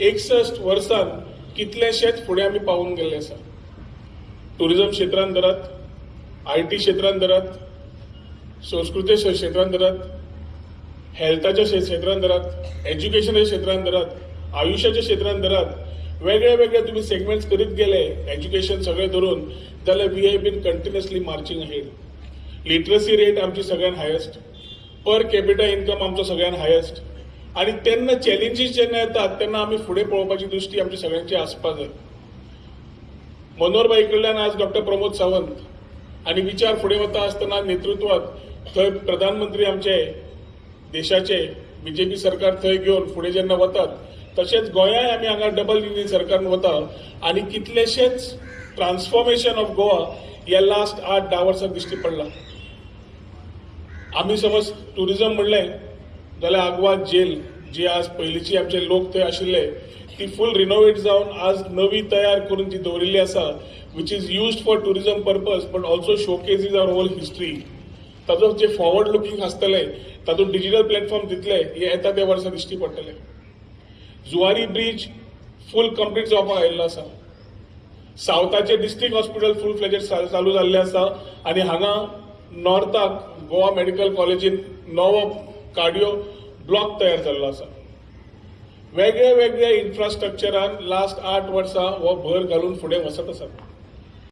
एकसष्ट वर्सान कितलेशेच फुडें आमी पावून गेल्ले आसा ट्युरिजम क्षेत्रांत धरात आय टी क्षेत्रांत धरात संस्कृतेच्या क्षेत्रांत धरात हेल्थाच्या क्षेत्रांत धरात एज्युकेशनाच्या क्षेत्रांत धरात आयुष्याच्या क्षेत्रांत धरात वेगळे वेगळे तुम्ही सेगमेंट्स करीत गेले एज्युकेशन सगळें धरून जाल्यार we have been continuously marching ahead literacy rate आमची सगळ्यात हायस्ट पर कॅपिटा इन्कम आमचो सगळ्यात हायस्ट आणि तेन्ना चॅलेंजीस जेन्ना येतात तेन्ना आमी फुडें पळोवपाची दृश्टी आमची सगळ्यांची आसपाक जाय मनोहरबाई कडल्यान आज डॉक्टर प्रमोद सावंत आणि विचार फुडें वता आसतना नेतृत्वात थंय प्रधानमंत्री आमचे देशाचे बीजेपी सरकार थंय घेवन फुडें जेन्ना वतात तशेंच गोंयाय आमी हांगा डबल इंजिन सरकारान वता आणि कितलेशेच ट्रान्सफॉर्मेशन ऑफ गोवा ह्या लास्ट आठ धा वर्सां दिश्टी पडला. आमी समज टुरिझम म्हणलें जाल्यार आग्वाद जेल जी आज पयलींची आमचे लोक थंय आशिल्ले ती फूल रिनोवेट जावन आज नवी तयार करून ती दवरिल्ली आसा which is used for tourism purpose but also showcases our whole history ताजो जे फॉरवर्ड लुकींग आसतले तातूंत डिजिटल प्लॅटफॉर्म दितले हे येता त्या वर्सा दिश्टी पडटले. जुवारी ब्रिज फूल कंप्लीट जावपाक आयिल्लो आसा. सावथाचे डिस्ट्रिक्ट हॉस्पिटल फूल फ्लेजेड चालू जाल्ले आसा आनी हांगा नॉर्थाक गोवा मेडिकल कॉलेजीन नवो कार्डिओ ब्लॉक तयार जाल्लो आसा वेगळ्या वेगळ्या इन्फ्रास्ट्रक्चरान लास्ट आठ वर्सां हो भर घालून फुडें वचत आसा